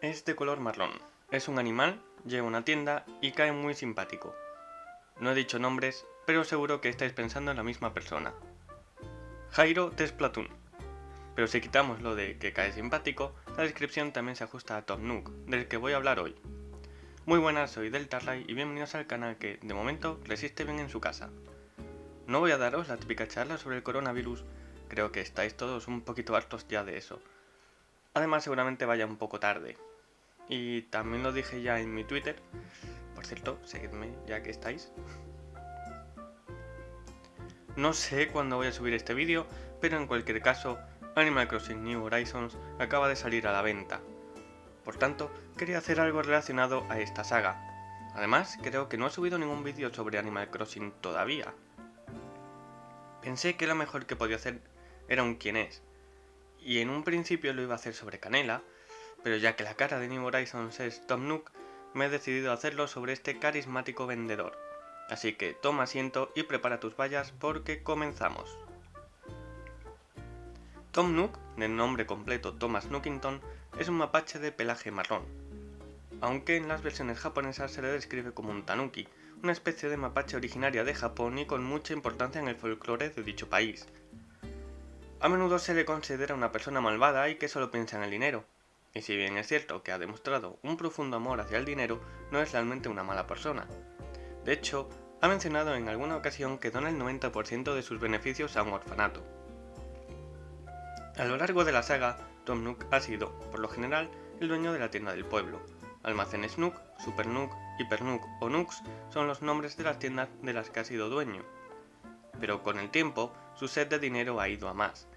Es de color marrón. Es un animal, lleva una tienda y cae muy simpático. No he dicho nombres, pero seguro que estáis pensando en la misma persona. Jairo de Splatoon. Pero si quitamos lo de que cae simpático, la descripción también se ajusta a Tom Nook, del que voy a hablar hoy. Muy buenas, soy Deltarray y bienvenidos al canal que, de momento, resiste bien en su casa. No voy a daros la típica charla sobre el coronavirus, creo que estáis todos un poquito hartos ya de eso. Además seguramente vaya un poco tarde, y también lo dije ya en mi Twitter. Por cierto, seguidme ya que estáis. No sé cuándo voy a subir este vídeo, pero en cualquier caso, Animal Crossing New Horizons acaba de salir a la venta. Por tanto, quería hacer algo relacionado a esta saga. Además, creo que no he subido ningún vídeo sobre Animal Crossing todavía. Pensé que lo mejor que podía hacer era un quién es. Y en un principio lo iba a hacer sobre Canela, pero ya que la cara de New Horizons es Tom Nook, me he decidido hacerlo sobre este carismático vendedor. Así que toma asiento y prepara tus vallas porque comenzamos. Tom Nook, de nombre completo Thomas Nookington, es un mapache de pelaje marrón, aunque en las versiones japonesas se le describe como un tanuki, una especie de mapache originaria de Japón y con mucha importancia en el folclore de dicho país. A menudo se le considera una persona malvada y que solo piensa en el dinero, y si bien es cierto que ha demostrado un profundo amor hacia el dinero, no es realmente una mala persona. De hecho, ha mencionado en alguna ocasión que dona el 90% de sus beneficios a un orfanato. A lo largo de la saga, Tom Nook ha sido, por lo general, el dueño de la tienda del pueblo. Almacenes Nook, Super Nook, Hyper Nook o Nooks son los nombres de las tiendas de las que ha sido dueño. Pero con el tiempo, su sed de dinero ha ido a más,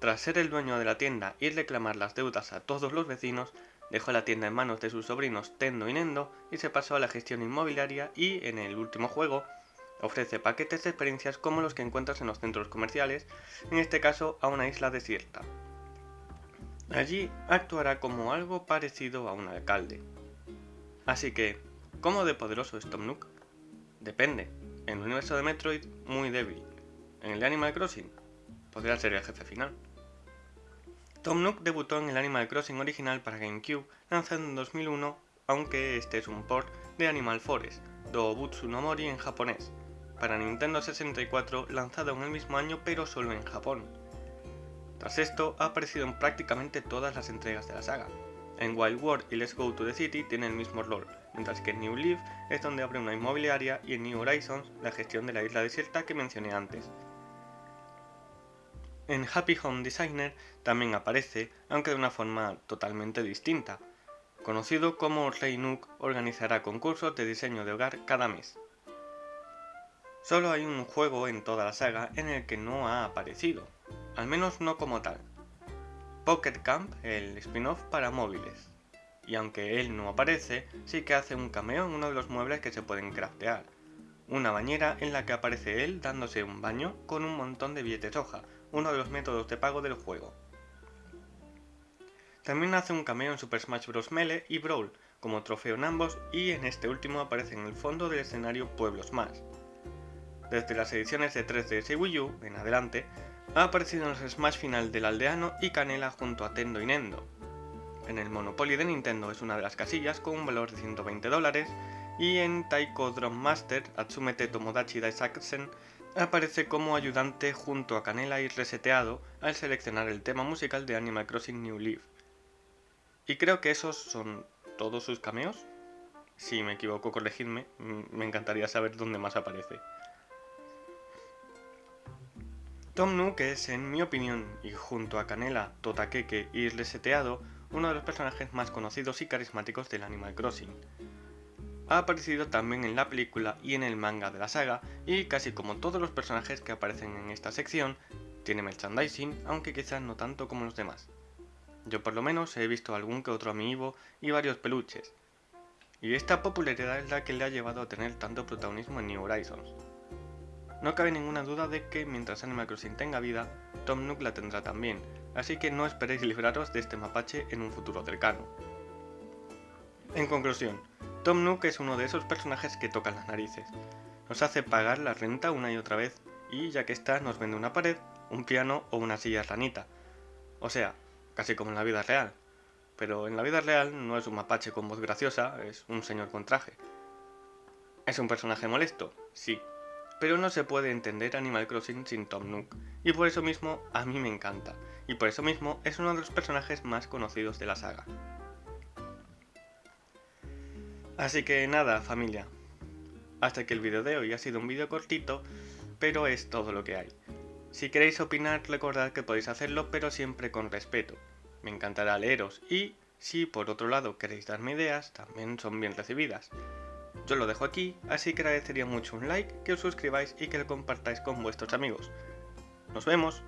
tras ser el dueño de la tienda y reclamar las deudas a todos los vecinos, dejó la tienda en manos de sus sobrinos Tendo y Nendo y se pasó a la gestión inmobiliaria y, en el último juego, ofrece paquetes de experiencias como los que encuentras en los centros comerciales, en este caso a una isla desierta. Allí actuará como algo parecido a un alcalde. Así que, ¿cómo de poderoso es Tom Nook? Depende. En el universo de Metroid, muy débil. En el de Animal Crossing, podría ser el jefe final. Tom Nook debutó en el Animal Crossing original para GameCube, lanzado en 2001, aunque este es un port de Animal Forest, Doobutsu no Mori en japonés, para Nintendo 64 lanzado en el mismo año pero solo en Japón. Tras esto, ha aparecido en prácticamente todas las entregas de la saga. En Wild World y Let's Go to the City tiene el mismo rol, mientras que en New Leaf es donde abre una inmobiliaria y en New Horizons la gestión de la isla desierta que mencioné antes. En Happy Home Designer también aparece, aunque de una forma totalmente distinta. Conocido como Rey Nook, organizará concursos de diseño de hogar cada mes. Solo hay un juego en toda la saga en el que no ha aparecido, al menos no como tal. Pocket Camp, el spin-off para móviles. Y aunque él no aparece, sí que hace un cameo en uno de los muebles que se pueden craftear. Una bañera en la que aparece él dándose un baño con un montón de billetes hoja, uno de los métodos de pago del juego. También hace un cameo en Super Smash Bros. Melee y Brawl, como trofeo en ambos, y en este último aparece en el fondo del escenario Pueblos Más. Desde las ediciones de 3DS y Wii U en adelante, ha aparecido en los Smash final del aldeano y Canela junto a Tendo y Nendo. En el Monopoly de Nintendo es una de las casillas con un valor de 120 dólares, y en Taiko Drum Master, Atsumete Tomodachi Daisakusen aparece como ayudante junto a Canela y Reseteado al seleccionar el tema musical de Animal Crossing New Leaf. Y creo que esos son todos sus cameos. Si me equivoco, corregidme, me encantaría saber dónde más aparece. Tom Nook es, en mi opinión, y junto a Canela, Totakeke y Reseteado, uno de los personajes más conocidos y carismáticos del Animal Crossing. Ha aparecido también en la película y en el manga de la saga, y casi como todos los personajes que aparecen en esta sección, tiene merchandising, aunque quizás no tanto como los demás. Yo por lo menos he visto algún que otro amiibo y varios peluches. Y esta popularidad es la que le ha llevado a tener tanto protagonismo en New Horizons. No cabe ninguna duda de que mientras Animal Crossing tenga vida, Tom Nook la tendrá también, así que no esperéis libraros de este mapache en un futuro cercano. En conclusión, Tom Nook es uno de esos personajes que tocan las narices. Nos hace pagar la renta una y otra vez y ya que está nos vende una pared, un piano o una silla ranita. O sea, casi como en la vida real. pero en la vida real no es un mapache con voz graciosa, es un señor con traje. ¿Es un personaje molesto? Sí, pero no se puede entender Animal Crossing sin Tom Nook, y por eso mismo a mí me encanta, y por eso mismo es uno de los personajes más conocidos de la saga. Así que nada, familia. Hasta que el vídeo de hoy ha sido un vídeo cortito, pero es todo lo que hay. Si queréis opinar, recordad que podéis hacerlo, pero siempre con respeto. Me encantará leeros y, si por otro lado queréis darme ideas, también son bien recibidas. Yo lo dejo aquí, así que agradecería mucho un like, que os suscribáis y que lo compartáis con vuestros amigos. ¡Nos vemos!